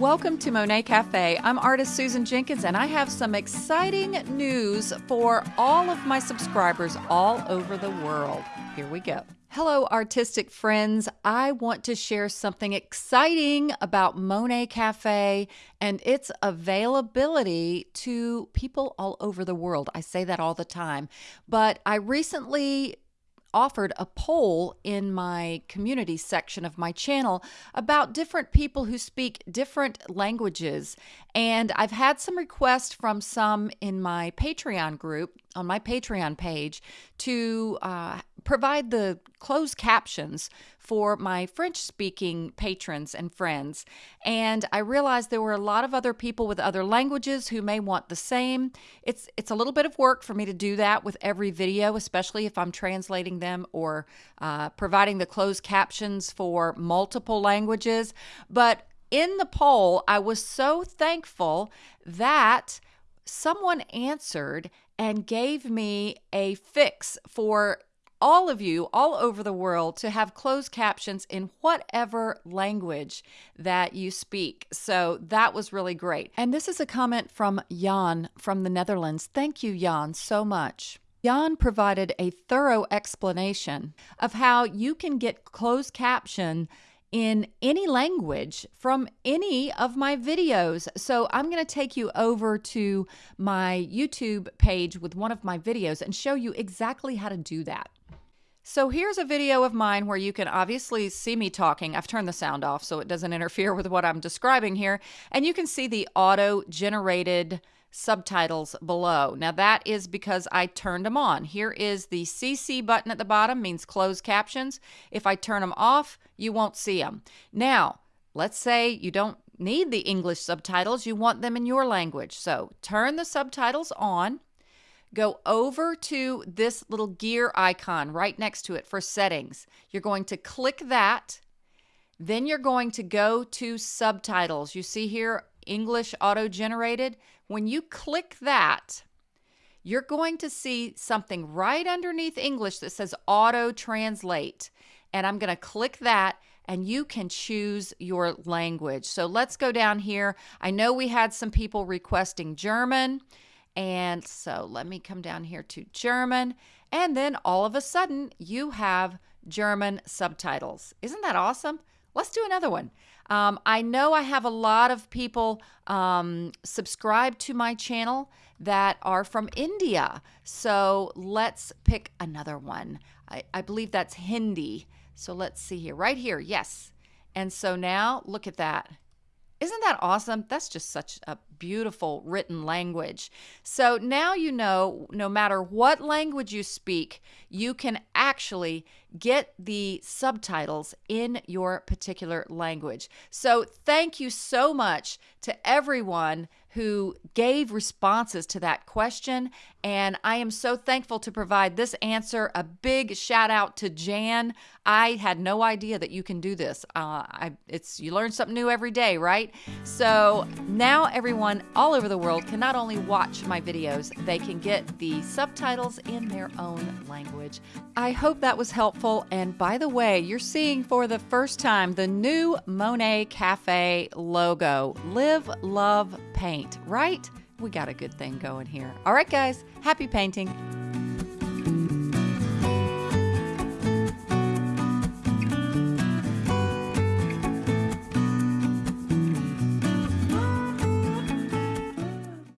Welcome to Monet Cafe. I'm artist Susan Jenkins, and I have some exciting news for all of my subscribers all over the world. Here we go. Hello, artistic friends. I want to share something exciting about Monet Cafe and its availability to people all over the world. I say that all the time, but I recently offered a poll in my community section of my channel about different people who speak different languages. And I've had some requests from some in my Patreon group, on my Patreon page, to uh, provide the closed captions for my French speaking patrons and friends. And I realized there were a lot of other people with other languages who may want the same. It's it's a little bit of work for me to do that with every video, especially if I'm translating them or uh, providing the closed captions for multiple languages. But in the poll, I was so thankful that someone answered and gave me a fix for all of you all over the world to have closed captions in whatever language that you speak. So that was really great. And this is a comment from Jan from the Netherlands. Thank you, Jan, so much. Jan provided a thorough explanation of how you can get closed caption in any language from any of my videos. So I'm going to take you over to my YouTube page with one of my videos and show you exactly how to do that. So here's a video of mine where you can obviously see me talking. I've turned the sound off so it doesn't interfere with what I'm describing here. And you can see the auto-generated subtitles below. Now that is because I turned them on. Here is the CC button at the bottom, means closed captions. If I turn them off, you won't see them. Now, let's say you don't need the English subtitles, you want them in your language. So turn the subtitles on go over to this little gear icon right next to it for settings. You're going to click that. Then you're going to go to subtitles. You see here English auto generated. When you click that, you're going to see something right underneath English that says auto translate. And I'm going to click that and you can choose your language. So let's go down here. I know we had some people requesting German. And so let me come down here to German. And then all of a sudden, you have German subtitles. Isn't that awesome? Let's do another one. Um, I know I have a lot of people um, subscribe to my channel that are from India. So let's pick another one. I, I believe that's Hindi. So let's see here. Right here. Yes. And so now look at that. Isn't that awesome? That's just such a beautiful written language. So now you know no matter what language you speak, you can actually get the subtitles in your particular language. So thank you so much to everyone who gave responses to that question. And I am so thankful to provide this answer. A big shout out to Jan. I had no idea that you can do this. Uh, I, it's you learn something new every day, right? So now everyone all over the world can not only watch my videos, they can get the subtitles in their own language. I hope that was helpful. And by the way, you're seeing for the first time the new Monet Cafe logo. Live, love, paint, right? We got a good thing going here. All right, guys, happy painting.